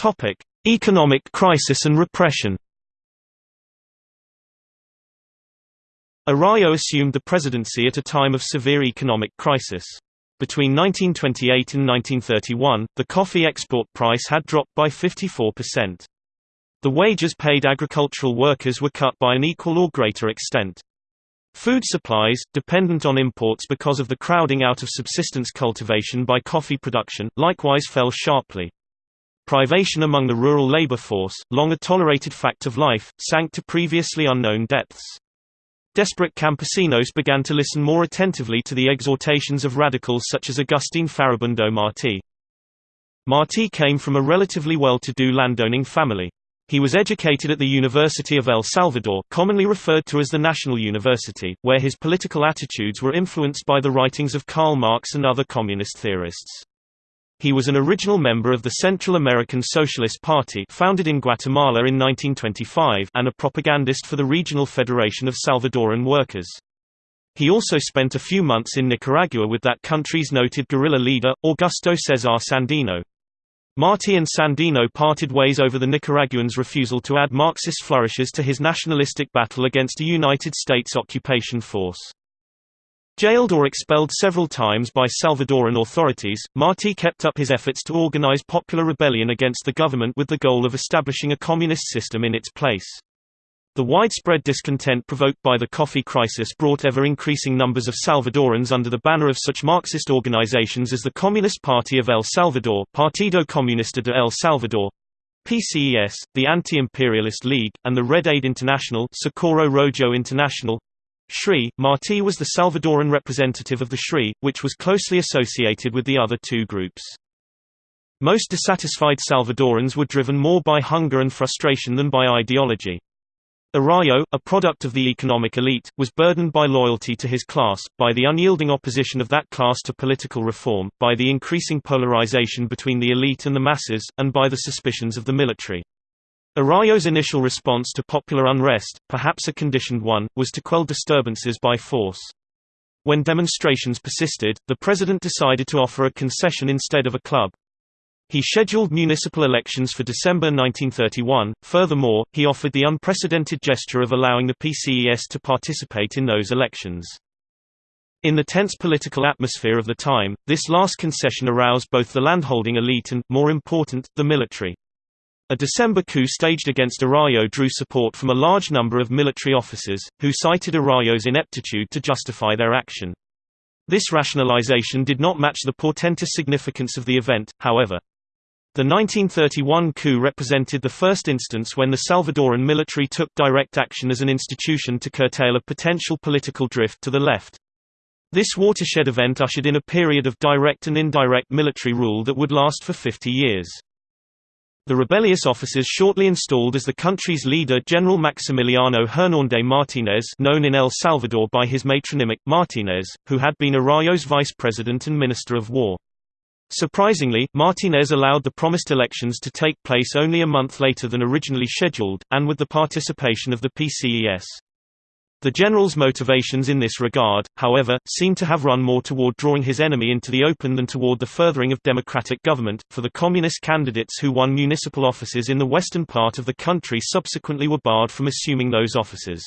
Topic: Economic crisis and repression. Araujo assumed the presidency at a time of severe economic crisis. Between 1928 and 1931, the coffee export price had dropped by 54%. The wages paid agricultural workers were cut by an equal or greater extent. Food supplies, dependent on imports because of the crowding out of subsistence cultivation by coffee production, likewise fell sharply. Privation among the rural labor force, long a tolerated fact of life, sank to previously unknown depths. Desperate campesinos began to listen more attentively to the exhortations of radicals such as Agustin Farabundo Martí. Martí came from a relatively well-to-do landowning family. He was educated at the University of El Salvador commonly referred to as the National University, where his political attitudes were influenced by the writings of Karl Marx and other communist theorists. He was an original member of the Central American Socialist Party founded in Guatemala in 1925 and a propagandist for the Regional Federation of Salvadoran Workers. He also spent a few months in Nicaragua with that country's noted guerrilla leader, Augusto Cesar Sandino. Martí and Sandino parted ways over the Nicaraguans' refusal to add Marxist flourishes to his nationalistic battle against a United States occupation force. Jailed or expelled several times by Salvadoran authorities, Martí kept up his efforts to organize popular rebellion against the government with the goal of establishing a communist system in its place. The widespread discontent provoked by the coffee crisis brought ever-increasing numbers of Salvadorans under the banner of such Marxist organizations as the Communist Party of El Salvador Partido Comunista de El Salvador, PCES, the Anti-Imperialist League, and the Red Aid International Socorro Rojo International, SRI. Martí was the Salvadoran representative of the SRI, which was closely associated with the other two groups. Most dissatisfied Salvadorans were driven more by hunger and frustration than by ideology. Araujo, a product of the economic elite, was burdened by loyalty to his class, by the unyielding opposition of that class to political reform, by the increasing polarization between the elite and the masses, and by the suspicions of the military. Araujo's initial response to popular unrest, perhaps a conditioned one, was to quell disturbances by force. When demonstrations persisted, the president decided to offer a concession instead of a club. He scheduled municipal elections for December 1931. Furthermore, he offered the unprecedented gesture of allowing the PCES to participate in those elections. In the tense political atmosphere of the time, this last concession aroused both the landholding elite and, more important, the military. A December coup staged against Araujo drew support from a large number of military officers, who cited Araujo's ineptitude to justify their action. This rationalization did not match the portentous significance of the event, however. The 1931 coup represented the first instance when the Salvadoran military took direct action as an institution to curtail a potential political drift to the left. This watershed event ushered in a period of direct and indirect military rule that would last for 50 years. The rebellious officers shortly installed as the country's leader General Maximiliano Hernández Martínez known in El Salvador by his matronymic, Martínez, who had been Araujo's vice president and minister of war. Surprisingly, Martínez allowed the promised elections to take place only a month later than originally scheduled, and with the participation of the PCES. The general's motivations in this regard, however, seem to have run more toward drawing his enemy into the open than toward the furthering of democratic government, for the communist candidates who won municipal offices in the western part of the country subsequently were barred from assuming those offices.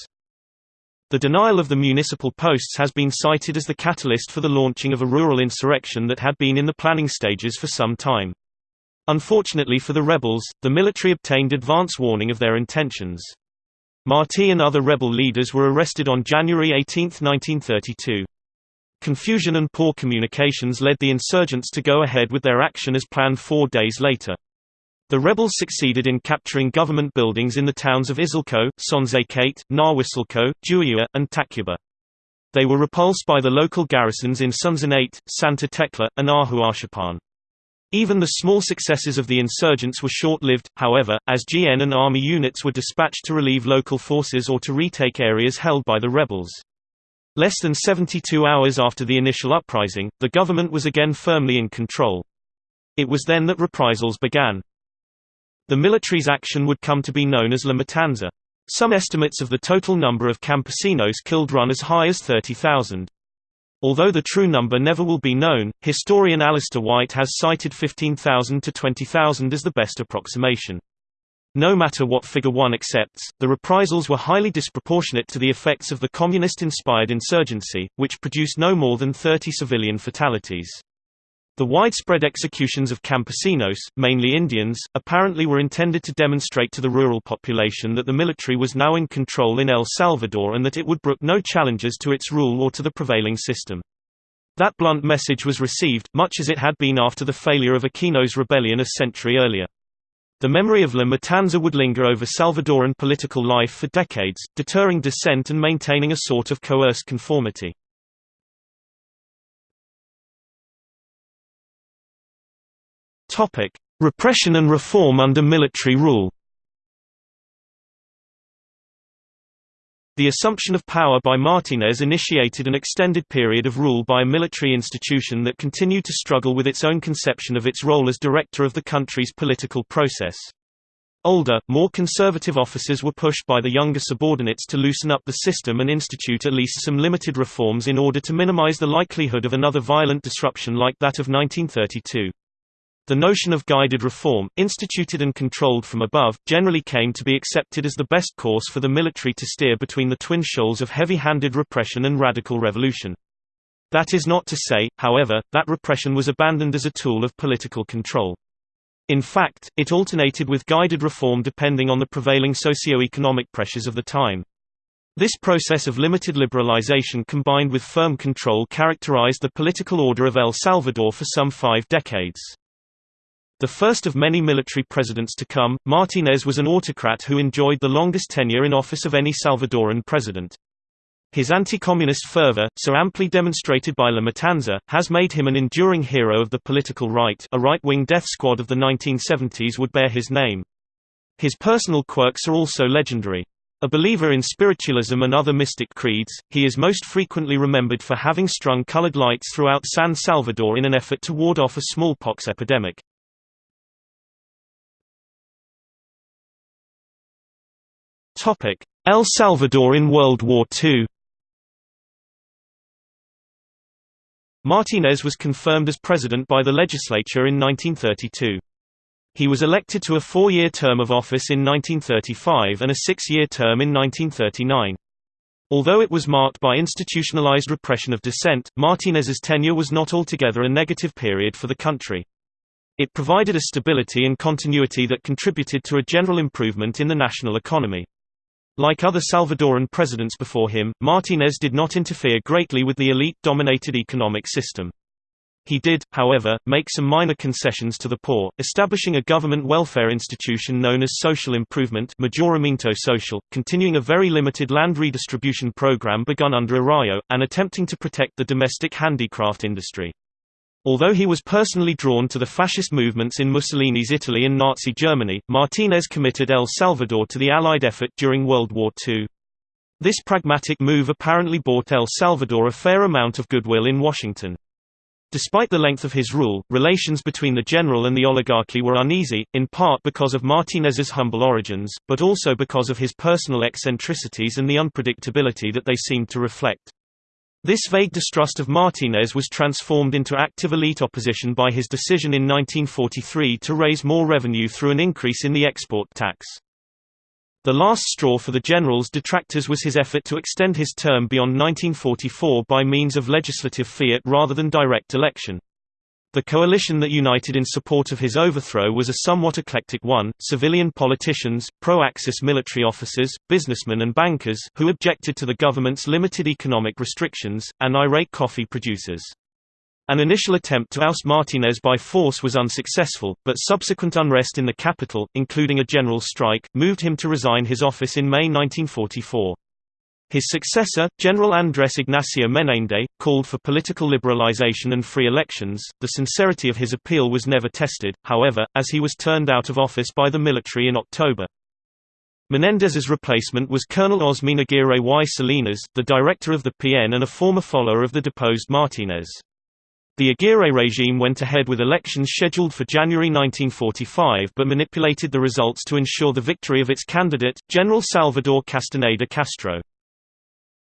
The denial of the municipal posts has been cited as the catalyst for the launching of a rural insurrection that had been in the planning stages for some time. Unfortunately for the rebels, the military obtained advance warning of their intentions. Martí and other rebel leaders were arrested on January 18, 1932. Confusion and poor communications led the insurgents to go ahead with their action as planned four days later. The rebels succeeded in capturing government buildings in the towns of Izalco, Sonzacate, Nahuizalco, Juayúa, and Tacuba. They were repulsed by the local garrisons in Sonsonate, Santa Tecla, and Ahuachapán. Even the small successes of the insurgents were short-lived, however, as GN and Army units were dispatched to relieve local forces or to retake areas held by the rebels. Less than 72 hours after the initial uprising, the government was again firmly in control. It was then that reprisals began. The military's action would come to be known as La Matanza. Some estimates of the total number of campesinos killed run as high as 30,000. Although the true number never will be known, historian Alastair White has cited 15,000 to 20,000 as the best approximation. No matter what Figure 1 accepts, the reprisals were highly disproportionate to the effects of the communist-inspired insurgency, which produced no more than 30 civilian fatalities. The widespread executions of campesinos, mainly Indians, apparently were intended to demonstrate to the rural population that the military was now in control in El Salvador and that it would brook no challenges to its rule or to the prevailing system. That blunt message was received, much as it had been after the failure of Aquino's rebellion a century earlier. The memory of La Matanza would linger over Salvadoran political life for decades, deterring dissent and maintaining a sort of coerced conformity. Topic: Repression and reform under military rule. The assumption of power by Martinez initiated an extended period of rule by a military institution that continued to struggle with its own conception of its role as director of the country's political process. Older, more conservative officers were pushed by the younger subordinates to loosen up the system and institute at least some limited reforms in order to minimize the likelihood of another violent disruption like that of 1932. The notion of guided reform, instituted and controlled from above, generally came to be accepted as the best course for the military to steer between the twin shoals of heavy-handed repression and radical revolution. That is not to say, however, that repression was abandoned as a tool of political control. In fact, it alternated with guided reform depending on the prevailing socio-economic pressures of the time. This process of limited liberalization combined with firm control characterized the political order of El Salvador for some five decades. The first of many military presidents to come, Martinez was an autocrat who enjoyed the longest tenure in office of any Salvadoran president. His anti-communist fervor, so amply demonstrated by La Matanza, has made him an enduring hero of the political right a right-wing death squad of the 1970s would bear his name. His personal quirks are also legendary. A believer in spiritualism and other mystic creeds, he is most frequently remembered for having strung colored lights throughout San Salvador in an effort to ward off a smallpox epidemic. El Salvador in World War II Martinez was confirmed as president by the legislature in 1932. He was elected to a four-year term of office in 1935 and a six-year term in 1939. Although it was marked by institutionalized repression of dissent, Martinez's tenure was not altogether a negative period for the country. It provided a stability and continuity that contributed to a general improvement in the national economy. Like other Salvadoran presidents before him, Martinez did not interfere greatly with the elite-dominated economic system. He did, however, make some minor concessions to the poor, establishing a government welfare institution known as Social Improvement Mejoramiento Social, continuing a very limited land redistribution program begun under Araujo, and attempting to protect the domestic handicraft industry. Although he was personally drawn to the fascist movements in Mussolini's Italy and Nazi Germany, Martinez committed El Salvador to the Allied effort during World War II. This pragmatic move apparently bought El Salvador a fair amount of goodwill in Washington. Despite the length of his rule, relations between the general and the oligarchy were uneasy, in part because of Martinez's humble origins, but also because of his personal eccentricities and the unpredictability that they seemed to reflect. This vague distrust of Martinez was transformed into active elite opposition by his decision in 1943 to raise more revenue through an increase in the export tax. The last straw for the general's detractors was his effort to extend his term beyond 1944 by means of legislative fiat rather than direct election. The coalition that united in support of his overthrow was a somewhat eclectic one, civilian politicians, pro-Axis military officers, businessmen and bankers who objected to the government's limited economic restrictions, and irate coffee producers. An initial attempt to oust Martinez by force was unsuccessful, but subsequent unrest in the capital, including a general strike, moved him to resign his office in May 1944. His successor, General Andrés Ignacio Menéndez, called for political liberalization and free elections. The sincerity of his appeal was never tested, however, as he was turned out of office by the military in October. Menendez's replacement was Colonel Osmín Aguirre y Salinas, the director of the PN and a former follower of the deposed Martinez. The Aguirre regime went ahead with elections scheduled for January 1945 but manipulated the results to ensure the victory of its candidate, General Salvador Castaneda Castro.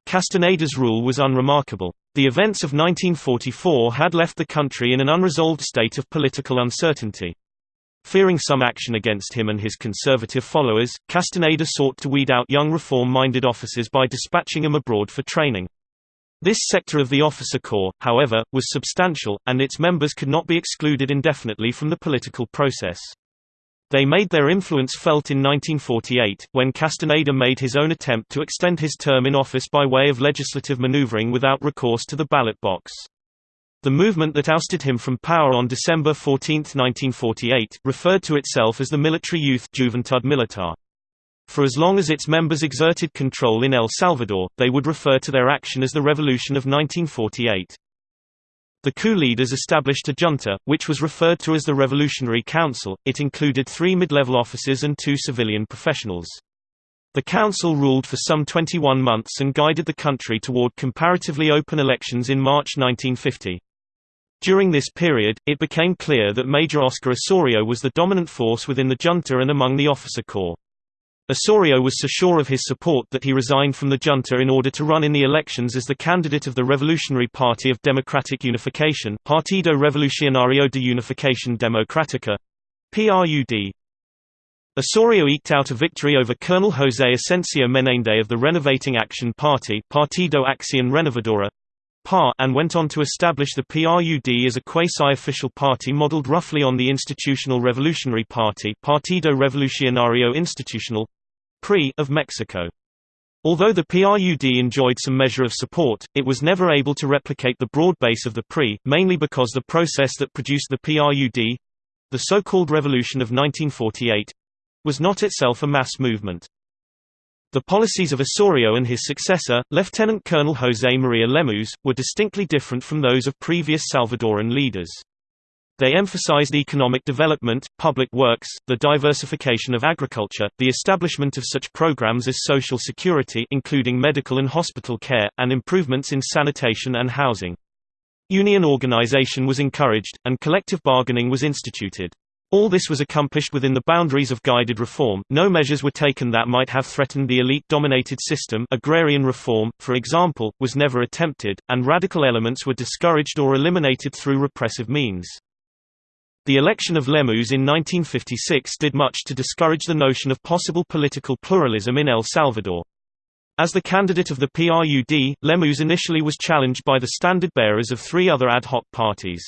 Castaneda's rule was unremarkable. The events of 1944 had left the country in an unresolved state of political uncertainty. Fearing some action against him and his conservative followers, Castaneda sought to weed out young reform-minded officers by dispatching them abroad for training. This sector of the officer corps, however, was substantial, and its members could not be excluded indefinitely from the political process. They made their influence felt in 1948, when Castaneda made his own attempt to extend his term in office by way of legislative maneuvering without recourse to the ballot box. The movement that ousted him from power on December 14, 1948, referred to itself as the Military Youth Juventud Militar. For as long as its members exerted control in El Salvador, they would refer to their action as the Revolution of 1948. The coup leaders established a junta, which was referred to as the Revolutionary Council. It included three mid-level officers and two civilian professionals. The council ruled for some 21 months and guided the country toward comparatively open elections in March 1950. During this period, it became clear that Major Oscar Osorio was the dominant force within the junta and among the officer corps. Osorio was so sure of his support that he resigned from the junta in order to run in the elections as the candidate of the Revolutionary Party of Democratic Unification Partido Revolucionario de Unificación Democrática PRUD. Osorio eked out a victory over Colonel José Asensio Menende of the Renovating Action Party Partido Acción Renovadora and went on to establish the PRUD as a quasi-official party modeled roughly on the Institutional Revolutionary Party Partido Revolucionario Institucional PRI of Mexico. Although the PRUD enjoyed some measure of support, it was never able to replicate the broad base of the PRI, mainly because the process that produced the PRUD—the so-called Revolution of 1948—was not itself a mass movement. The policies of Osorio and his successor, Lieutenant Colonel José María Lemus, were distinctly different from those of previous Salvadoran leaders. They emphasized economic development, public works, the diversification of agriculture, the establishment of such programs as social security including medical and hospital care, and improvements in sanitation and housing. Union organization was encouraged, and collective bargaining was instituted. All this was accomplished within the boundaries of guided reform, no measures were taken that might have threatened the elite-dominated system agrarian reform, for example, was never attempted, and radical elements were discouraged or eliminated through repressive means. The election of Lemus in 1956 did much to discourage the notion of possible political pluralism in El Salvador. As the candidate of the PRUD, Lemus initially was challenged by the standard-bearers of three other ad hoc parties.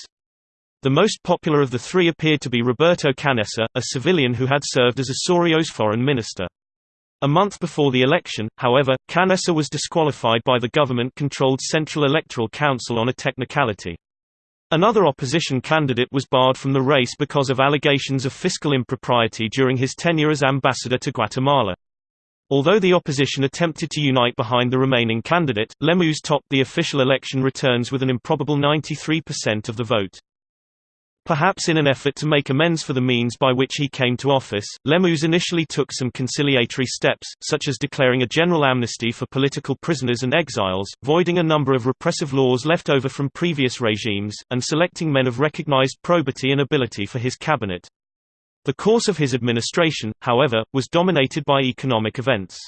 The most popular of the three appeared to be Roberto Canessa, a civilian who had served as Osorio's foreign minister. A month before the election, however, Canessa was disqualified by the government-controlled Central Electoral Council on a technicality. Another opposition candidate was barred from the race because of allegations of fiscal impropriety during his tenure as ambassador to Guatemala. Although the opposition attempted to unite behind the remaining candidate, Lemus topped the official election returns with an improbable 93% of the vote. Perhaps in an effort to make amends for the means by which he came to office, Lemus initially took some conciliatory steps, such as declaring a general amnesty for political prisoners and exiles, voiding a number of repressive laws left over from previous regimes, and selecting men of recognized probity and ability for his cabinet. The course of his administration, however, was dominated by economic events.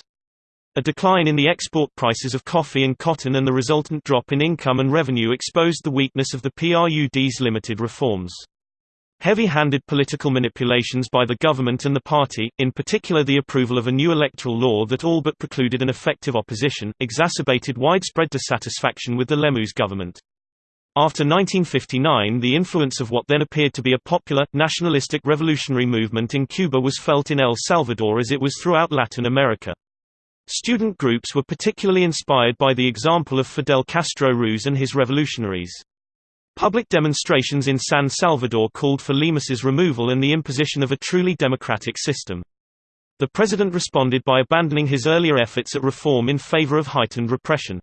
A decline in the export prices of coffee and cotton and the resultant drop in income and revenue exposed the weakness of the PRUD's limited reforms. Heavy-handed political manipulations by the government and the party, in particular the approval of a new electoral law that all but precluded an effective opposition, exacerbated widespread dissatisfaction with the Lemus government. After 1959 the influence of what then appeared to be a popular, nationalistic revolutionary movement in Cuba was felt in El Salvador as it was throughout Latin America. Student groups were particularly inspired by the example of Fidel Castro Ruz and his revolutionaries. Public demonstrations in San Salvador called for Lemus's removal and the imposition of a truly democratic system. The president responded by abandoning his earlier efforts at reform in favor of heightened repression.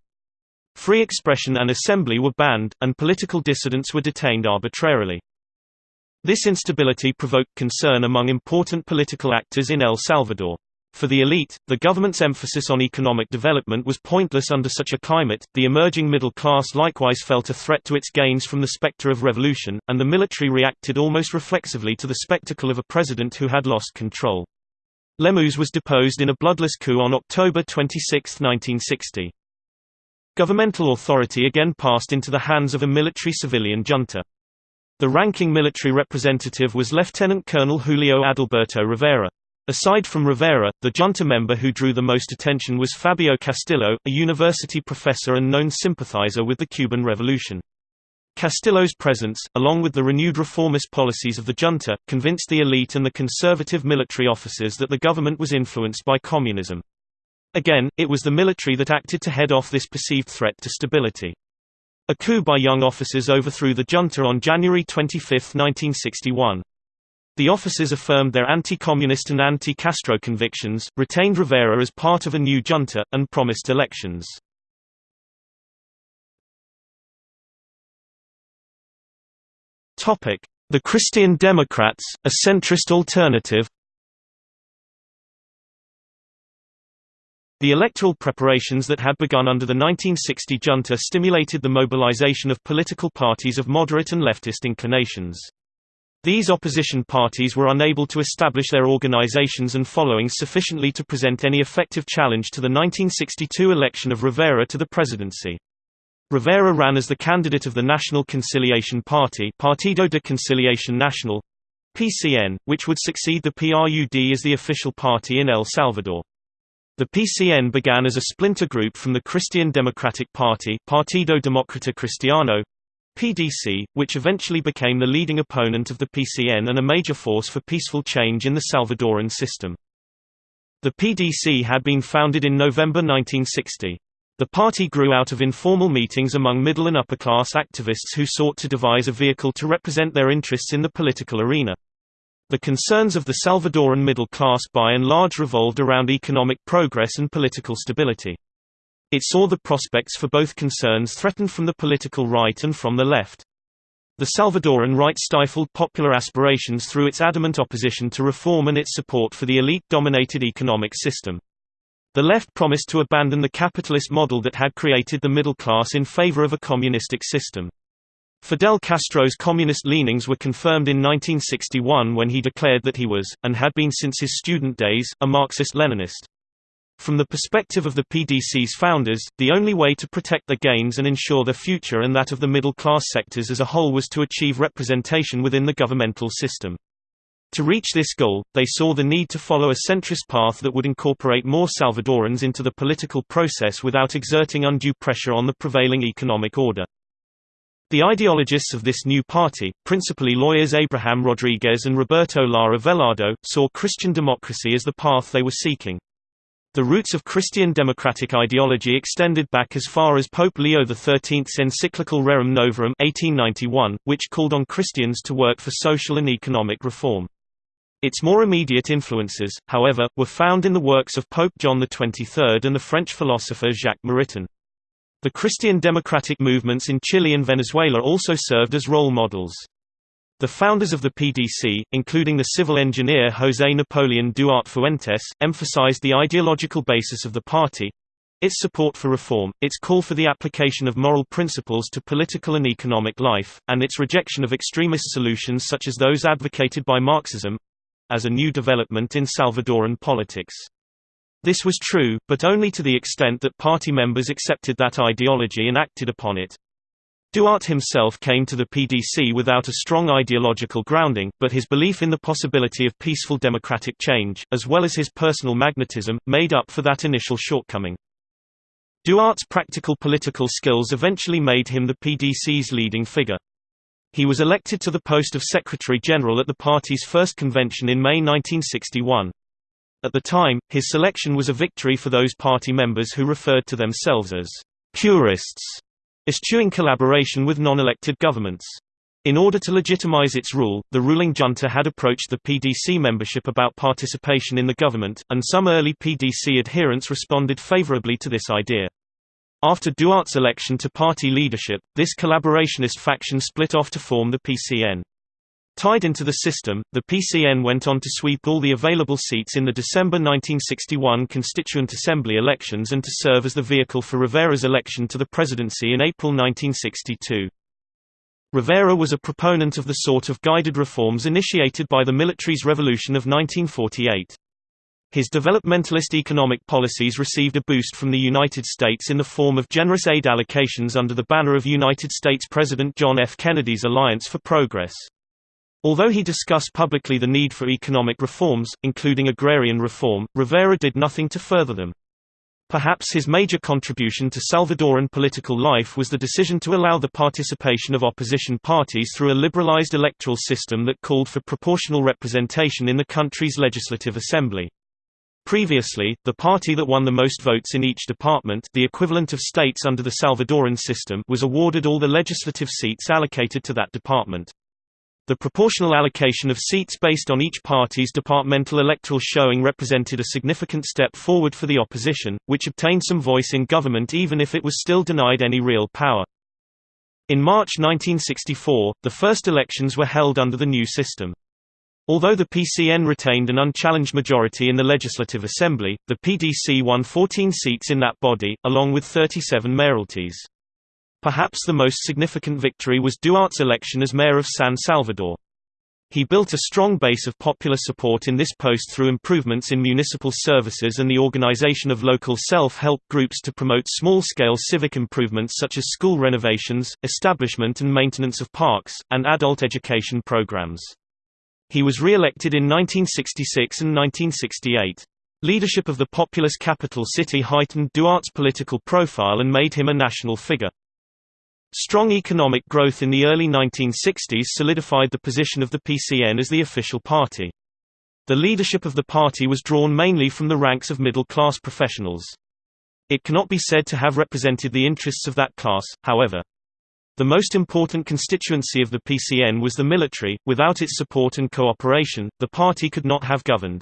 Free expression and assembly were banned, and political dissidents were detained arbitrarily. This instability provoked concern among important political actors in El Salvador. For the elite, the government's emphasis on economic development was pointless under such a climate. The emerging middle class likewise felt a threat to its gains from the specter of revolution, and the military reacted almost reflexively to the spectacle of a president who had lost control. Lemus was deposed in a bloodless coup on October 26, 1960. Governmental authority again passed into the hands of a military-civilian junta. The ranking military representative was Lieutenant Colonel Julio Adalberto Rivera. Aside from Rivera, the junta member who drew the most attention was Fabio Castillo, a university professor and known sympathizer with the Cuban Revolution. Castillo's presence, along with the renewed reformist policies of the junta, convinced the elite and the conservative military officers that the government was influenced by communism. Again, it was the military that acted to head off this perceived threat to stability. A coup by young officers overthrew the junta on January 25, 1961. The officers affirmed their anti-communist and anti-Castro convictions, retained Rivera as part of a new junta, and promised elections. The Christian Democrats, a centrist alternative The electoral preparations that had begun under the 1960 junta stimulated the mobilization of political parties of moderate and leftist inclinations. These opposition parties were unable to establish their organizations and followings sufficiently to present any effective challenge to the 1962 election of Rivera to the presidency. Rivera ran as the candidate of the National Conciliation Party Partido de Conciliación Nacional, PCN, which would succeed the PRUD as the official party in El Salvador. The PCN began as a splinter group from the Christian Democratic Party Partido Demócrata Cristiano, PDC, which eventually became the leading opponent of the PCN and a major force for peaceful change in the Salvadoran system. The PDC had been founded in November 1960. The party grew out of informal meetings among middle and upper-class activists who sought to devise a vehicle to represent their interests in the political arena. The concerns of the Salvadoran middle class by and large revolved around economic progress and political stability. It saw the prospects for both concerns threatened from the political right and from the left. The Salvadoran right stifled popular aspirations through its adamant opposition to reform and its support for the elite-dominated economic system. The left promised to abandon the capitalist model that had created the middle class in favor of a communistic system. Fidel Castro's communist leanings were confirmed in 1961 when he declared that he was, and had been since his student days, a Marxist-Leninist. From the perspective of the PDC's founders, the only way to protect their gains and ensure their future and that of the middle-class sectors as a whole was to achieve representation within the governmental system. To reach this goal, they saw the need to follow a centrist path that would incorporate more Salvadorans into the political process without exerting undue pressure on the prevailing economic order. The ideologists of this new party, principally lawyers Abraham Rodriguez and Roberto Lara Velado, saw Christian democracy as the path they were seeking. The roots of Christian democratic ideology extended back as far as Pope Leo XIII's encyclical Rerum Novarum 1891, which called on Christians to work for social and economic reform. Its more immediate influences, however, were found in the works of Pope John XXIII and the French philosopher Jacques Maritain. The Christian democratic movements in Chile and Venezuela also served as role models. The founders of the PDC, including the civil engineer José Napoleón Duarte Fuentes, emphasized the ideological basis of the party, its support for reform, its call for the application of moral principles to political and economic life, and its rejection of extremist solutions such as those advocated by Marxism, as a new development in Salvadoran politics. This was true, but only to the extent that party members accepted that ideology and acted upon it. Duarte himself came to the PDC without a strong ideological grounding, but his belief in the possibility of peaceful democratic change, as well as his personal magnetism, made up for that initial shortcoming. Duarte's practical political skills eventually made him the PDC's leading figure. He was elected to the post of Secretary-General at the party's first convention in May 1961. At the time, his selection was a victory for those party members who referred to themselves as «purists», eschewing collaboration with non-elected governments. In order to legitimize its rule, the ruling junta had approached the PDC membership about participation in the government, and some early PDC adherents responded favorably to this idea. After Duarte's election to party leadership, this collaborationist faction split off to form the PCN. Tied into the system, the PCN went on to sweep all the available seats in the December 1961 Constituent Assembly elections and to serve as the vehicle for Rivera's election to the presidency in April 1962. Rivera was a proponent of the sort of guided reforms initiated by the military's revolution of 1948. His developmentalist economic policies received a boost from the United States in the form of generous aid allocations under the banner of United States President John F. Kennedy's Alliance for Progress. Although he discussed publicly the need for economic reforms, including agrarian reform, Rivera did nothing to further them. Perhaps his major contribution to Salvadoran political life was the decision to allow the participation of opposition parties through a liberalized electoral system that called for proportional representation in the country's legislative assembly. Previously, the party that won the most votes in each department the equivalent of states under the Salvadoran system was awarded all the legislative seats allocated to that department. The proportional allocation of seats based on each party's departmental electoral showing represented a significant step forward for the opposition, which obtained some voice in government even if it was still denied any real power. In March 1964, the first elections were held under the new system. Although the PCN retained an unchallenged majority in the Legislative Assembly, the PDC won 14 seats in that body, along with 37 mayoralties. Perhaps the most significant victory was Duarte's election as mayor of San Salvador. He built a strong base of popular support in this post through improvements in municipal services and the organization of local self-help groups to promote small-scale civic improvements such as school renovations, establishment and maintenance of parks, and adult education programs. He was re-elected in 1966 and 1968. Leadership of the populous capital city heightened Duarte's political profile and made him a national figure. Strong economic growth in the early 1960s solidified the position of the PCN as the official party. The leadership of the party was drawn mainly from the ranks of middle-class professionals. It cannot be said to have represented the interests of that class, however. The most important constituency of the PCN was the military, without its support and cooperation, the party could not have governed.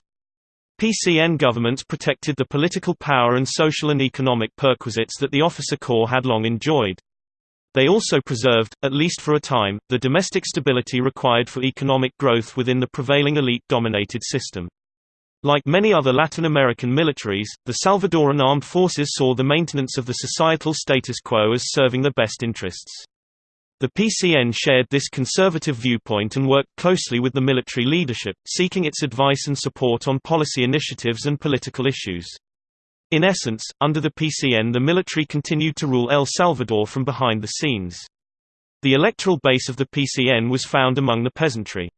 PCN governments protected the political power and social and economic perquisites that the officer corps had long enjoyed. They also preserved, at least for a time, the domestic stability required for economic growth within the prevailing elite-dominated system. Like many other Latin American militaries, the Salvadoran armed forces saw the maintenance of the societal status quo as serving the best interests. The PCN shared this conservative viewpoint and worked closely with the military leadership, seeking its advice and support on policy initiatives and political issues. In essence, under the PCN the military continued to rule El Salvador from behind the scenes. The electoral base of the PCN was found among the peasantry.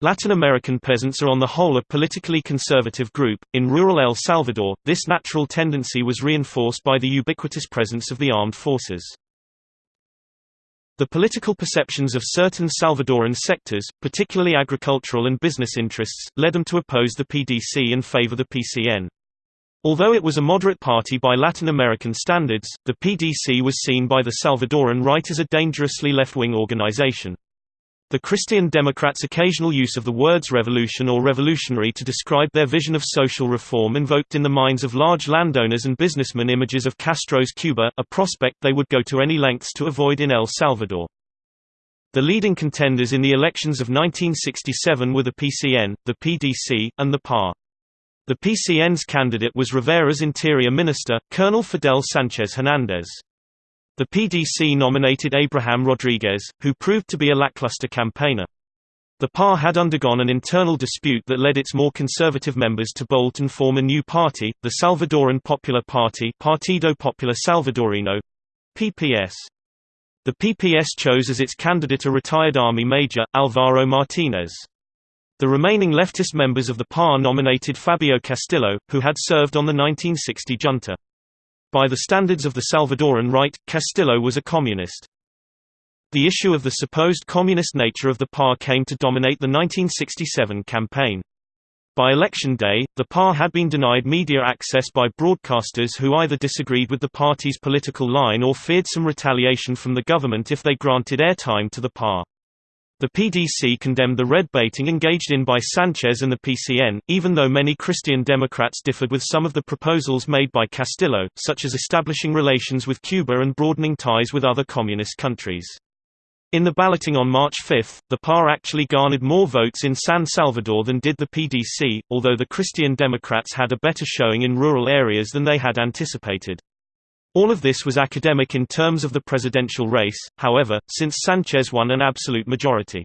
Latin American peasants are on the whole a politically conservative group. In rural El Salvador, this natural tendency was reinforced by the ubiquitous presence of the armed forces. The political perceptions of certain Salvadoran sectors, particularly agricultural and business interests, led them to oppose the PDC and favor the PCN. Although it was a moderate party by Latin American standards, the PDC was seen by the Salvadoran right as a dangerously left-wing organization. The Christian Democrats' occasional use of the words revolution or revolutionary to describe their vision of social reform invoked in the minds of large landowners and businessmen images of Castro's Cuba, a prospect they would go to any lengths to avoid in El Salvador. The leading contenders in the elections of 1967 were the PCN, the PDC, and the PAR. The PCN's candidate was Rivera's Interior Minister, Colonel Fidel Sanchez Hernandez. The PDC nominated Abraham Rodriguez, who proved to be a lackluster campaigner. The PAR had undergone an internal dispute that led its more conservative members to bolt and form a new party, the Salvadoran Popular Party Partido Popular Salvadoreño PPS. The PPS chose as its candidate a retired Army Major, Alvaro Martinez. The remaining leftist members of the PAR nominated Fabio Castillo, who had served on the 1960 junta. By the standards of the Salvadoran right, Castillo was a communist. The issue of the supposed communist nature of the PAR came to dominate the 1967 campaign. By election day, the PAR had been denied media access by broadcasters who either disagreed with the party's political line or feared some retaliation from the government if they granted airtime to the PAR. The PDC condemned the red baiting engaged in by Sanchez and the PCN, even though many Christian Democrats differed with some of the proposals made by Castillo, such as establishing relations with Cuba and broadening ties with other communist countries. In the balloting on March 5, the PAR actually garnered more votes in San Salvador than did the PDC, although the Christian Democrats had a better showing in rural areas than they had anticipated. All of this was academic in terms of the presidential race, however, since Sanchez won an absolute majority.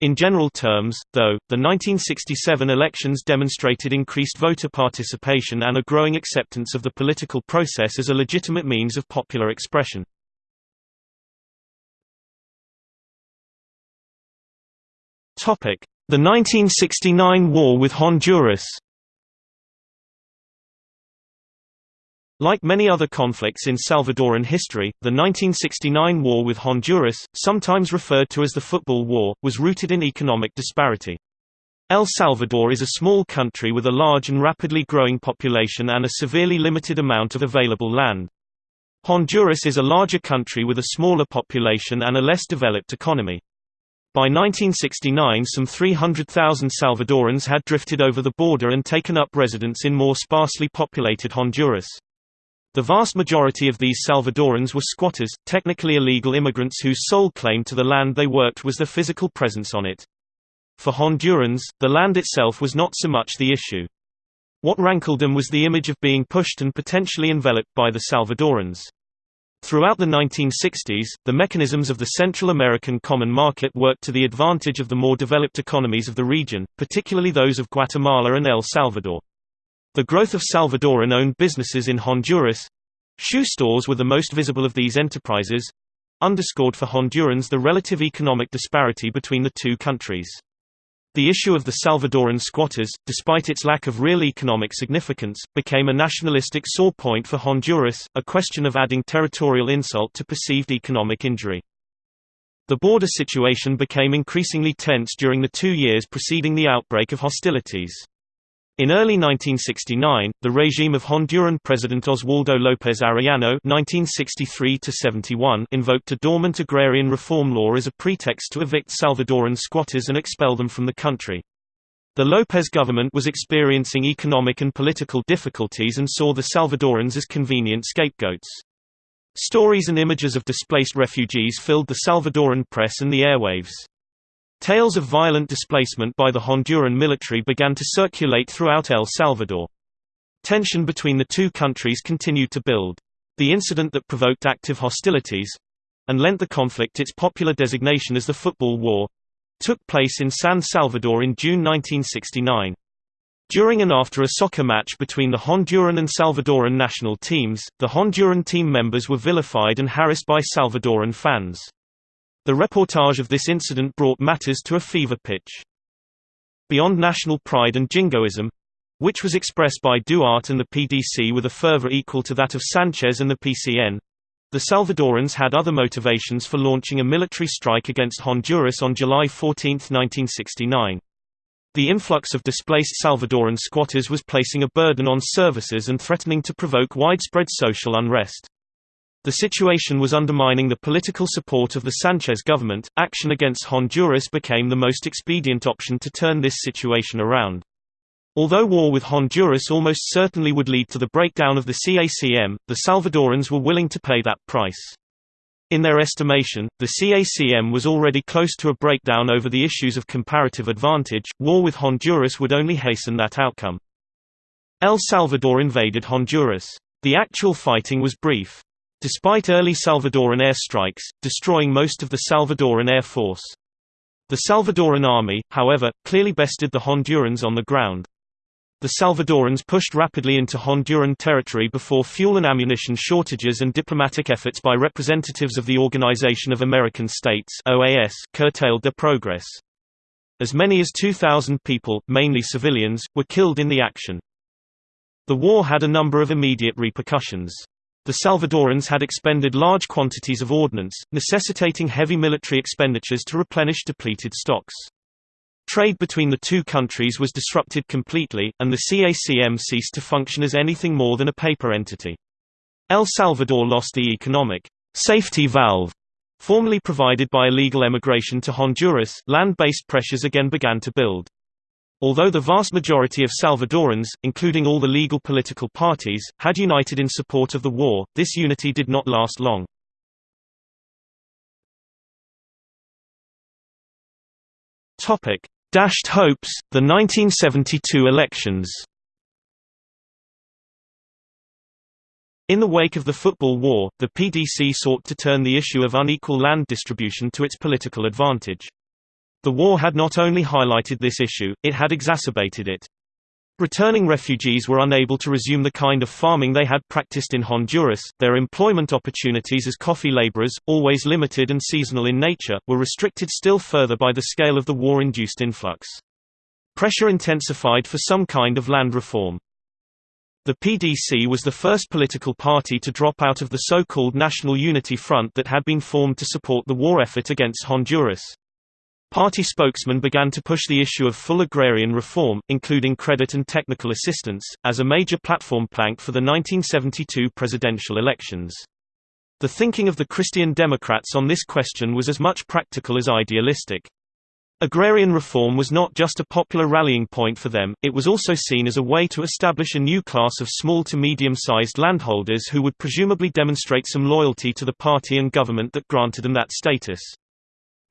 In general terms, though, the 1967 elections demonstrated increased voter participation and a growing acceptance of the political process as a legitimate means of popular expression. The 1969 war with Honduras Like many other conflicts in Salvadoran history, the 1969 war with Honduras, sometimes referred to as the Football War, was rooted in economic disparity. El Salvador is a small country with a large and rapidly growing population and a severely limited amount of available land. Honduras is a larger country with a smaller population and a less developed economy. By 1969 some 300,000 Salvadorans had drifted over the border and taken up residence in more sparsely populated Honduras. The vast majority of these Salvadorans were squatters, technically illegal immigrants whose sole claim to the land they worked was their physical presence on it. For Hondurans, the land itself was not so much the issue. What rankled them was the image of being pushed and potentially enveloped by the Salvadorans. Throughout the 1960s, the mechanisms of the Central American Common Market worked to the advantage of the more developed economies of the region, particularly those of Guatemala and El Salvador. The growth of Salvadoran-owned businesses in Honduras—shoe stores were the most visible of these enterprises—underscored for Hondurans the relative economic disparity between the two countries. The issue of the Salvadoran squatters, despite its lack of real economic significance, became a nationalistic sore point for Honduras, a question of adding territorial insult to perceived economic injury. The border situation became increasingly tense during the two years preceding the outbreak of hostilities. In early 1969, the regime of Honduran President Oswaldo López Arellano (1963–71) invoked a dormant agrarian reform law as a pretext to evict Salvadoran squatters and expel them from the country. The López government was experiencing economic and political difficulties and saw the Salvadorans as convenient scapegoats. Stories and images of displaced refugees filled the Salvadoran press and the airwaves. Tales of violent displacement by the Honduran military began to circulate throughout El Salvador. Tension between the two countries continued to build. The incident that provoked active hostilities—and lent the conflict its popular designation as the Football War—took place in San Salvador in June 1969. During and after a soccer match between the Honduran and Salvadoran national teams, the Honduran team members were vilified and harassed by Salvadoran fans. The reportage of this incident brought matters to a fever pitch. Beyond national pride and jingoism—which was expressed by Duarte and the PDC with a fervor equal to that of Sanchez and the PCN—the Salvadorans had other motivations for launching a military strike against Honduras on July 14, 1969. The influx of displaced Salvadoran squatters was placing a burden on services and threatening to provoke widespread social unrest. The situation was undermining the political support of the Sanchez government. Action against Honduras became the most expedient option to turn this situation around. Although war with Honduras almost certainly would lead to the breakdown of the CACM, the Salvadorans were willing to pay that price. In their estimation, the CACM was already close to a breakdown over the issues of comparative advantage. War with Honduras would only hasten that outcome. El Salvador invaded Honduras. The actual fighting was brief. Despite early Salvadoran airstrikes, destroying most of the Salvadoran Air Force. The Salvadoran army, however, clearly bested the Hondurans on the ground. The Salvadorans pushed rapidly into Honduran territory before fuel and ammunition shortages and diplomatic efforts by representatives of the Organization of American States OAS curtailed their progress. As many as 2,000 people, mainly civilians, were killed in the action. The war had a number of immediate repercussions. The Salvadorans had expended large quantities of ordnance, necessitating heavy military expenditures to replenish depleted stocks. Trade between the two countries was disrupted completely, and the CACM ceased to function as anything more than a paper entity. El Salvador lost the economic safety valve formerly provided by illegal emigration to Honduras, land-based pressures again began to build. Although the vast majority of Salvadorans, including all the legal political parties, had united in support of the war, this unity did not last long. Dashed hopes, the 1972 elections In the wake of the Football War, the PDC sought to turn the issue of unequal land distribution to its political advantage. The war had not only highlighted this issue, it had exacerbated it. Returning refugees were unable to resume the kind of farming they had practiced in Honduras, their employment opportunities as coffee laborers, always limited and seasonal in nature, were restricted still further by the scale of the war-induced influx. Pressure intensified for some kind of land reform. The PDC was the first political party to drop out of the so-called National Unity Front that had been formed to support the war effort against Honduras. Party spokesmen began to push the issue of full agrarian reform, including credit and technical assistance, as a major platform plank for the 1972 presidential elections. The thinking of the Christian Democrats on this question was as much practical as idealistic. Agrarian reform was not just a popular rallying point for them, it was also seen as a way to establish a new class of small to medium-sized landholders who would presumably demonstrate some loyalty to the party and government that granted them that status.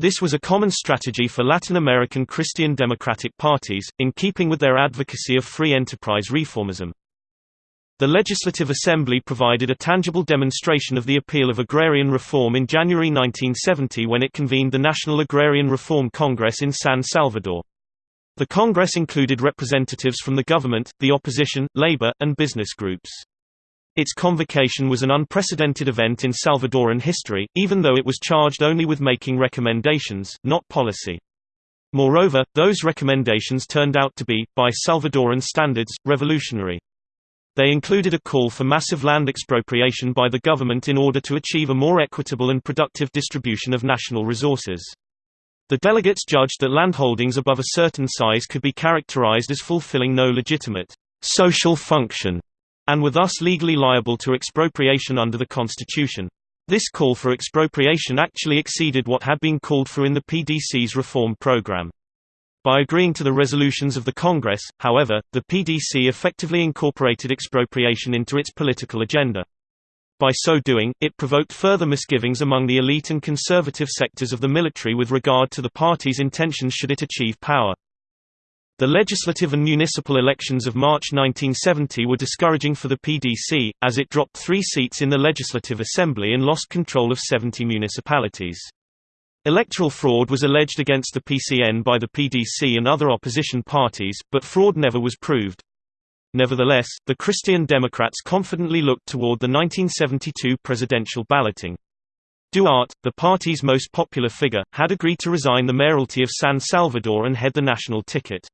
This was a common strategy for Latin American Christian democratic parties, in keeping with their advocacy of free enterprise reformism. The Legislative Assembly provided a tangible demonstration of the appeal of agrarian reform in January 1970 when it convened the National Agrarian Reform Congress in San Salvador. The Congress included representatives from the government, the opposition, labor, and business groups. Its convocation was an unprecedented event in Salvadoran history, even though it was charged only with making recommendations, not policy. Moreover, those recommendations turned out to be, by Salvadoran standards, revolutionary. They included a call for massive land expropriation by the government in order to achieve a more equitable and productive distribution of national resources. The delegates judged that landholdings above a certain size could be characterized as fulfilling no legitimate social function and were thus legally liable to expropriation under the Constitution. This call for expropriation actually exceeded what had been called for in the PDC's reform program. By agreeing to the resolutions of the Congress, however, the PDC effectively incorporated expropriation into its political agenda. By so doing, it provoked further misgivings among the elite and conservative sectors of the military with regard to the party's intentions should it achieve power. The legislative and municipal elections of March 1970 were discouraging for the PDC, as it dropped three seats in the Legislative Assembly and lost control of 70 municipalities. Electoral fraud was alleged against the PCN by the PDC and other opposition parties, but fraud never was proved. Nevertheless, the Christian Democrats confidently looked toward the 1972 presidential balloting. Duarte, the party's most popular figure, had agreed to resign the mayoralty of San Salvador and head the national ticket.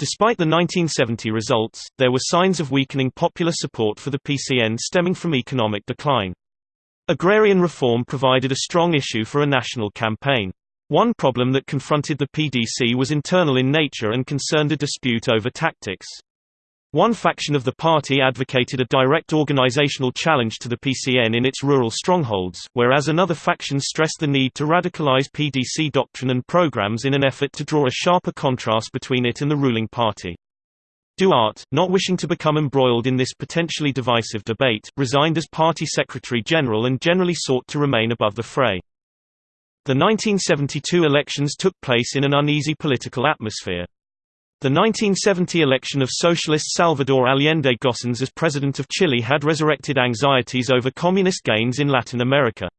Despite the 1970 results, there were signs of weakening popular support for the PCN stemming from economic decline. Agrarian reform provided a strong issue for a national campaign. One problem that confronted the PDC was internal in nature and concerned a dispute over tactics. One faction of the party advocated a direct organizational challenge to the PCN in its rural strongholds, whereas another faction stressed the need to radicalize PDC doctrine and programs in an effort to draw a sharper contrast between it and the ruling party. Duarte, not wishing to become embroiled in this potentially divisive debate, resigned as party secretary-general and generally sought to remain above the fray. The 1972 elections took place in an uneasy political atmosphere. The 1970 election of socialist Salvador Allende Gossens as president of Chile had resurrected anxieties over communist gains in Latin America.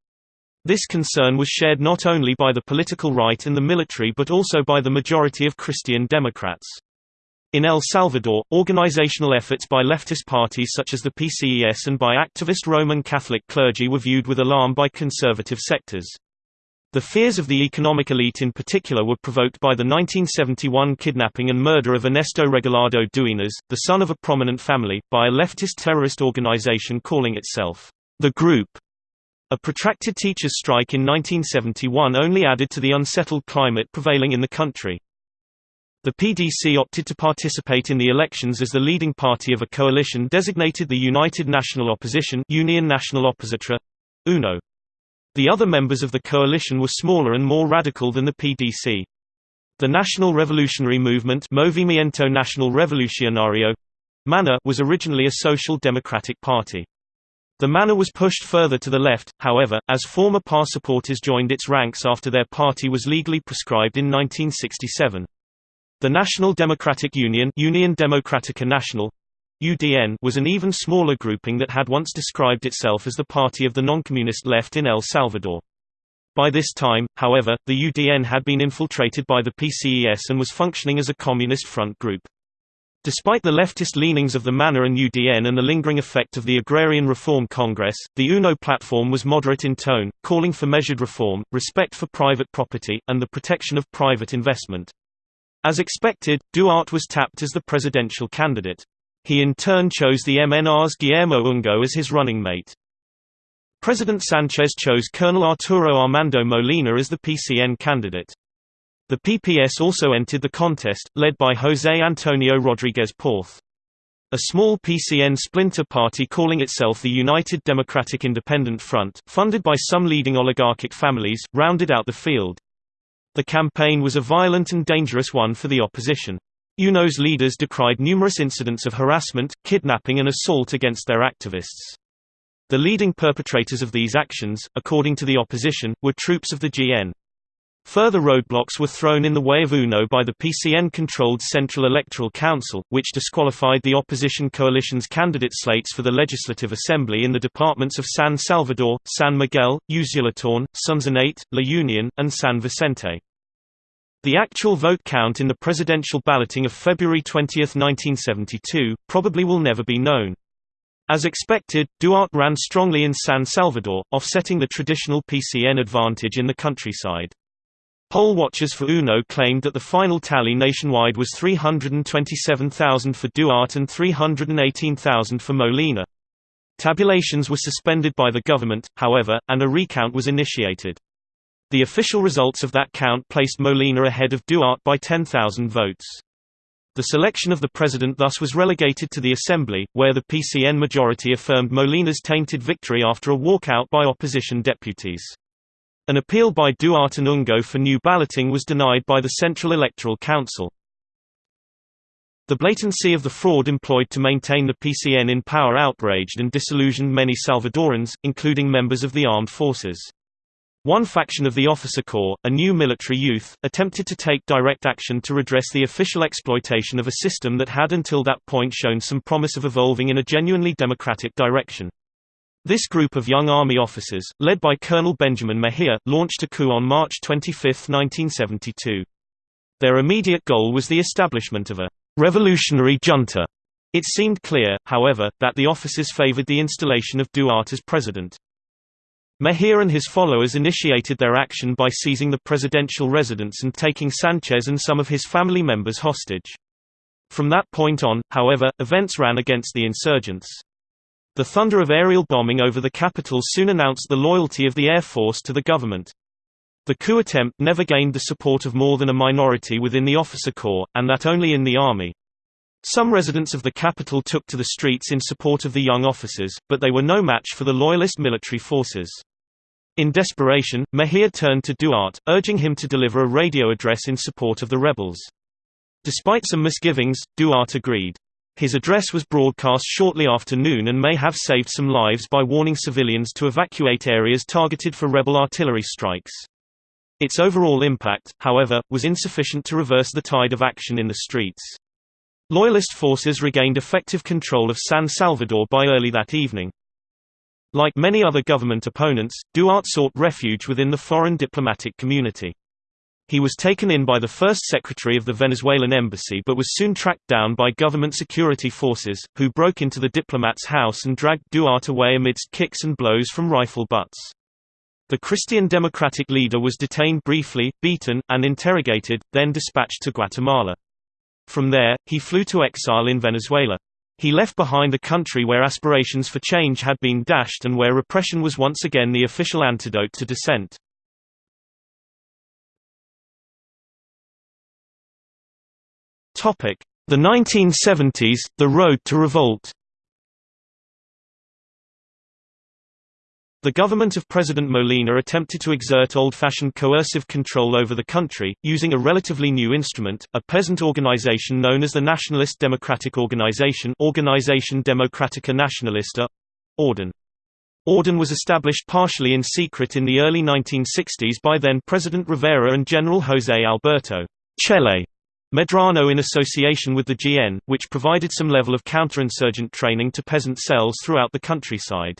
This concern was shared not only by the political right and the military but also by the majority of Christian Democrats. In El Salvador, organizational efforts by leftist parties such as the PCES and by activist Roman Catholic clergy were viewed with alarm by conservative sectors. The fears of the economic elite in particular were provoked by the 1971 kidnapping and murder of Ernesto Regalado Duenas, the son of a prominent family, by a leftist terrorist organization calling itself the Group. A protracted teachers' strike in 1971 only added to the unsettled climate prevailing in the country. The PDC opted to participate in the elections as the leading party of a coalition designated the United National Opposition Union National Opositora, UNO. The other members of the coalition were smaller and more radical than the PDC. The National Revolutionary Movement Movimiento Nacional Revolucionario MNR was originally a social democratic party. The MNR was pushed further to the left, however, as former PAR supporters joined its ranks after their party was legally proscribed in 1967. The National Democratic Union Union Democrática Nacional UDN was an even smaller grouping that had once described itself as the party of the noncommunist left in El Salvador. By this time, however, the UDN had been infiltrated by the PCES and was functioning as a communist front group. Despite the leftist leanings of the MNR and UDN and the lingering effect of the Agrarian Reform Congress, the UNO platform was moderate in tone, calling for measured reform, respect for private property, and the protection of private investment. As expected, Duarte was tapped as the presidential candidate. He in turn chose the MNR's Guillermo Ungo as his running mate. President Sanchez chose Colonel Arturo Armando Molina as the PCN candidate. The PPS also entered the contest, led by José Antonio Rodríguez Porth. A small PCN splinter party calling itself the United Democratic Independent Front, funded by some leading oligarchic families, rounded out the field. The campaign was a violent and dangerous one for the opposition. UNO's leaders decried numerous incidents of harassment, kidnapping and assault against their activists. The leading perpetrators of these actions, according to the opposition, were troops of the GN. Further roadblocks were thrown in the way of UNO by the PCN-controlled Central Electoral Council, which disqualified the opposition coalition's candidate slates for the Legislative Assembly in the departments of San Salvador, San Miguel, Usulután, Sonsonate, La Union, and San Vicente. The actual vote count in the presidential balloting of February 20, 1972, probably will never be known. As expected, Duarte ran strongly in San Salvador, offsetting the traditional PCN advantage in the countryside. Poll watchers for UNO claimed that the final tally nationwide was 327,000 for Duarte and 318,000 for Molina. Tabulations were suspended by the government, however, and a recount was initiated. The official results of that count placed Molina ahead of Duarte by 10,000 votes. The selection of the president thus was relegated to the Assembly, where the PCN majority affirmed Molina's tainted victory after a walkout by opposition deputies. An appeal by Duarte and Ungo for new balloting was denied by the Central Electoral Council. The blatancy of the fraud employed to maintain the PCN in power outraged and disillusioned many Salvadorans, including members of the armed forces. One faction of the officer corps, a new military youth, attempted to take direct action to redress the official exploitation of a system that had until that point shown some promise of evolving in a genuinely democratic direction. This group of young Army officers, led by Colonel Benjamin Mejia, launched a coup on March 25, 1972. Their immediate goal was the establishment of a revolutionary junta. It seemed clear, however, that the officers favored the installation of Duarte as president. Mejia and his followers initiated their action by seizing the presidential residence and taking Sanchez and some of his family members hostage. From that point on, however, events ran against the insurgents. The thunder of aerial bombing over the capital soon announced the loyalty of the Air Force to the government. The coup attempt never gained the support of more than a minority within the officer corps, and that only in the army. Some residents of the capital took to the streets in support of the young officers, but they were no match for the loyalist military forces. In desperation, Mejia turned to Duarte, urging him to deliver a radio address in support of the rebels. Despite some misgivings, Duarte agreed. His address was broadcast shortly after noon and may have saved some lives by warning civilians to evacuate areas targeted for rebel artillery strikes. Its overall impact, however, was insufficient to reverse the tide of action in the streets. Loyalist forces regained effective control of San Salvador by early that evening. Like many other government opponents, Duarte sought refuge within the foreign diplomatic community. He was taken in by the first secretary of the Venezuelan embassy but was soon tracked down by government security forces, who broke into the diplomat's house and dragged Duarte away amidst kicks and blows from rifle butts. The Christian Democratic leader was detained briefly, beaten, and interrogated, then dispatched to Guatemala. From there, he flew to exile in Venezuela. He left behind a country where aspirations for change had been dashed and where repression was once again the official antidote to dissent. The 1970s, the road to revolt The government of President Molina attempted to exert old-fashioned coercive control over the country, using a relatively new instrument, a peasant organization known as the Nationalist Democratic Organization Organización Democrática Nacionalista Orden. Orden was established partially in secret in the early 1960s by then-President Rivera and General José Alberto Chele Medrano in association with the GN, which provided some level of counterinsurgent training to peasant cells throughout the countryside.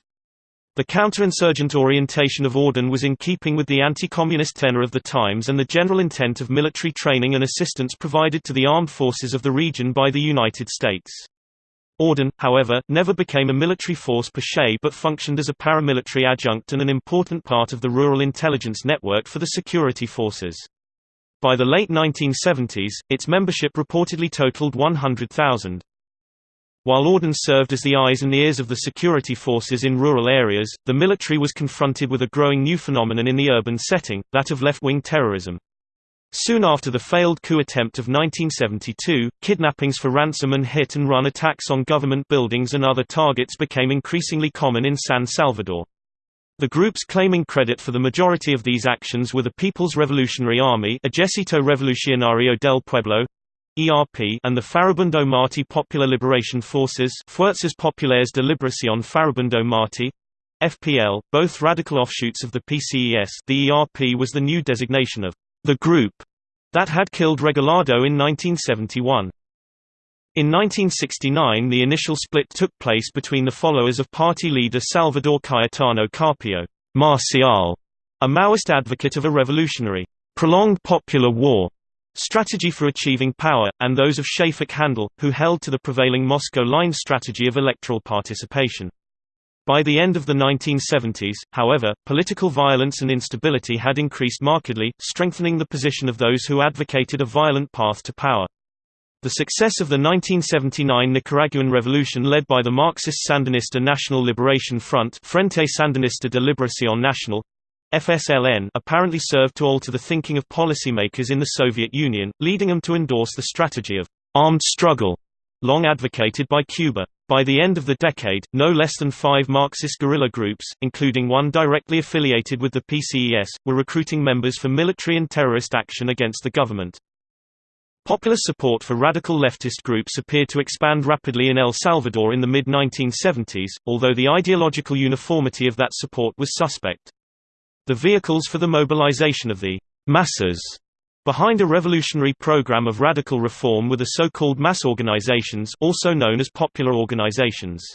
The counterinsurgent orientation of Orden was in keeping with the anti-communist tenor of the times and the general intent of military training and assistance provided to the armed forces of the region by the United States. Orden, however, never became a military force per se but functioned as a paramilitary adjunct and an important part of the rural intelligence network for the security forces. By the late 1970s, its membership reportedly totaled 100,000. While Orden served as the eyes and ears of the security forces in rural areas, the military was confronted with a growing new phenomenon in the urban setting, that of left-wing terrorism. Soon after the failed coup attempt of 1972, kidnappings for ransom and hit-and-run attacks on government buildings and other targets became increasingly common in San Salvador. The groups claiming credit for the majority of these actions were the People's Revolutionary Army Ejército Revolucionario del Pueblo, ERP and the Farabundo Martí Popular Liberation Forces Fuerzas Populares de Liberación Farabundo Martí FPL, both radical offshoots of the PCES the ERP was the new designation of the group that had killed Regalado in 1971. In 1969 the initial split took place between the followers of party leader Salvador Cayetano Carpio Marcial, a Maoist advocate of a revolutionary, prolonged popular war strategy for achieving power, and those of Schafik Handal, who held to the prevailing Moscow line strategy of electoral participation. By the end of the 1970s, however, political violence and instability had increased markedly, strengthening the position of those who advocated a violent path to power. The success of the 1979 Nicaraguan Revolution led by the Marxist Sandinista National Liberation Front Frente Sandinista de Liberación Nacional FSLN apparently served to alter the thinking of policymakers in the Soviet Union, leading them to endorse the strategy of armed struggle, long advocated by Cuba. By the end of the decade, no less than five Marxist guerrilla groups, including one directly affiliated with the PCES, were recruiting members for military and terrorist action against the government. Popular support for radical leftist groups appeared to expand rapidly in El Salvador in the mid-1970s, although the ideological uniformity of that support was suspect. The vehicles for the mobilization of the masses behind a revolutionary program of radical reform were the so-called mass organizations also known as popular organizations.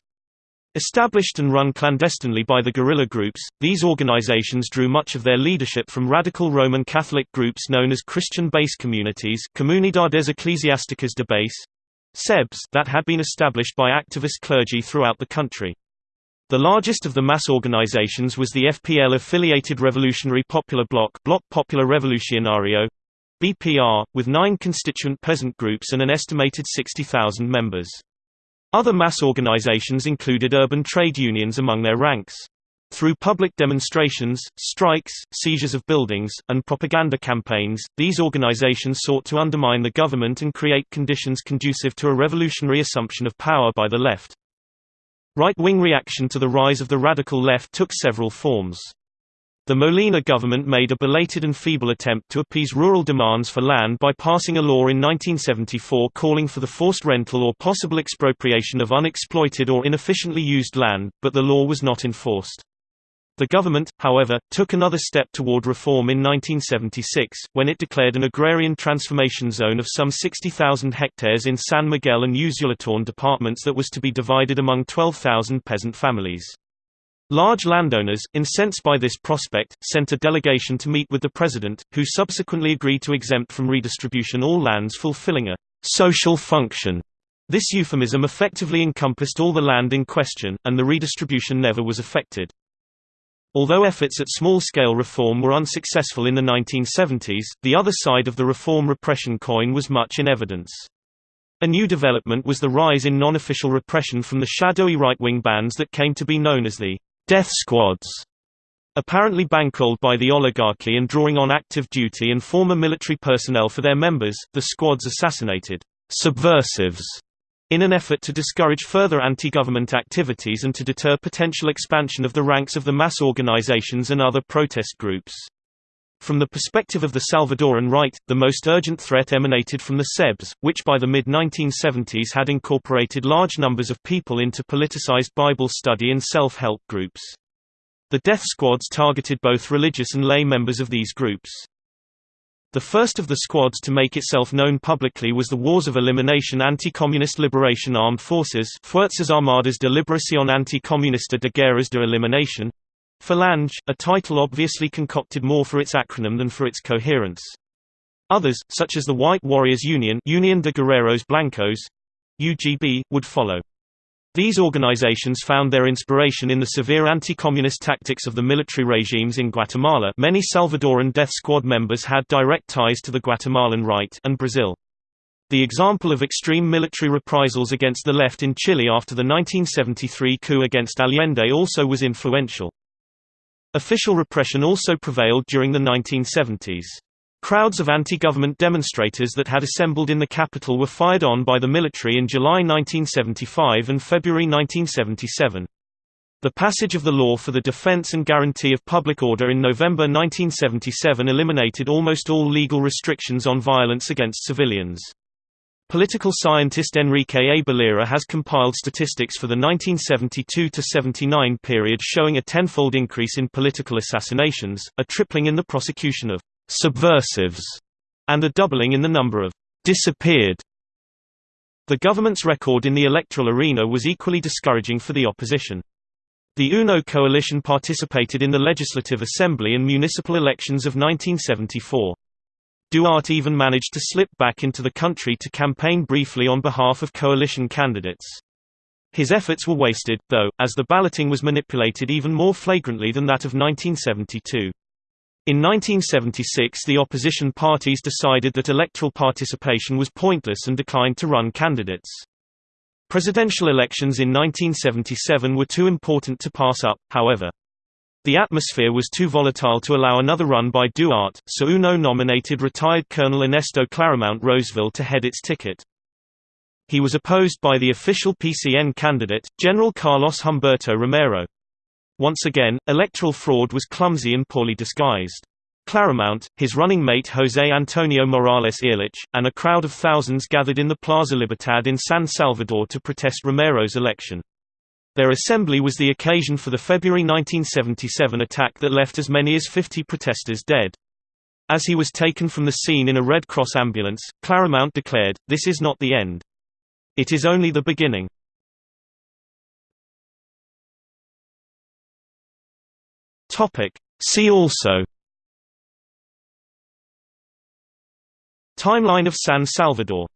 Established and run clandestinely by the guerrilla groups, these organizations drew much of their leadership from radical Roman Catholic groups known as Christian base communities Comunidades Eclesiásticas de Base CEBs that had been established by activist clergy throughout the country. The largest of the mass organizations was the FPL-affiliated Revolutionary Popular Bloc Bloque Popular Revolucionario, BPR, with nine constituent peasant groups and an estimated 60,000 members. Other mass organizations included urban trade unions among their ranks. Through public demonstrations, strikes, seizures of buildings, and propaganda campaigns, these organizations sought to undermine the government and create conditions conducive to a revolutionary assumption of power by the left. Right-wing reaction to the rise of the radical left took several forms. The Molina government made a belated and feeble attempt to appease rural demands for land by passing a law in 1974 calling for the forced rental or possible expropriation of unexploited or inefficiently used land, but the law was not enforced. The government, however, took another step toward reform in 1976, when it declared an agrarian transformation zone of some 60,000 hectares in San Miguel and Usulután departments that was to be divided among 12,000 peasant families. Large landowners, incensed by this prospect, sent a delegation to meet with the president, who subsequently agreed to exempt from redistribution all lands fulfilling a social function. This euphemism effectively encompassed all the land in question, and the redistribution never was effected. Although efforts at small-scale reform were unsuccessful in the 1970s, the other side of the reform repression coin was much in evidence. A new development was the rise in non-official repression from the shadowy right-wing bands that came to be known as the «death squads», apparently bankrolled by the oligarchy and drawing on active duty and former military personnel for their members, the squads assassinated «subversives» in an effort to discourage further anti-government activities and to deter potential expansion of the ranks of the mass organizations and other protest groups. From the perspective of the Salvadoran right, the most urgent threat emanated from the CEBs, which by the mid-1970s had incorporated large numbers of people into politicized Bible study and self-help groups. The death squads targeted both religious and lay members of these groups. The first of the squads to make itself known publicly was the Wars of Elimination Anti-Communist Liberation Armed Forces Fuerzas Armadas de Liberación Anticomunista de Guerras de Eliminación Falange, a title obviously concocted more for its acronym than for its coherence. Others, such as the White Warriors Union Union de Guerreros Blancos, UGB, would follow. These organizations found their inspiration in the severe anti-communist tactics of the military regimes in Guatemala many Salvadoran death squad members had direct ties to the Guatemalan right and Brazil. The example of extreme military reprisals against the left in Chile after the 1973 coup against Allende also was influential. Official repression also prevailed during the 1970s. Crowds of anti-government demonstrators that had assembled in the capital were fired on by the military in July 1975 and February 1977. The passage of the Law for the Defense and Guarantee of Public Order in November 1977 eliminated almost all legal restrictions on violence against civilians. Political scientist Enrique A. Baloyra has compiled statistics for the 1972–79 period showing a tenfold increase in political assassinations, a tripling in the prosecution of subversives, and a doubling in the number of disappeared. The government's record in the electoral arena was equally discouraging for the opposition. The UNO coalition participated in the Legislative Assembly and municipal elections of 1974. Duarte even managed to slip back into the country to campaign briefly on behalf of coalition candidates. His efforts were wasted, though, as the balloting was manipulated even more flagrantly than that of 1972. In 1976 the opposition parties decided that electoral participation was pointless and declined to run candidates. Presidential elections in 1977 were too important to pass up, however. The atmosphere was too volatile to allow another run by Duarte, so UNO nominated retired Colonel Ernesto Claramount Rozeville to head its ticket. He was opposed by the official PCN candidate, General Carlos Humberto Romero. Once again, electoral fraud was clumsy and poorly disguised. Claramount, his running mate José Antonio Morales Ehrlich, and a crowd of thousands gathered in the Plaza Libertad in San Salvador to protest Romero's election. Their assembly was the occasion for the February 1977 attack that left as many as 50 protesters dead. As he was taken from the scene in a Red Cross ambulance, Claramount declared, This is not the end. It is only the beginning. Topic. See also Timeline of San Salvador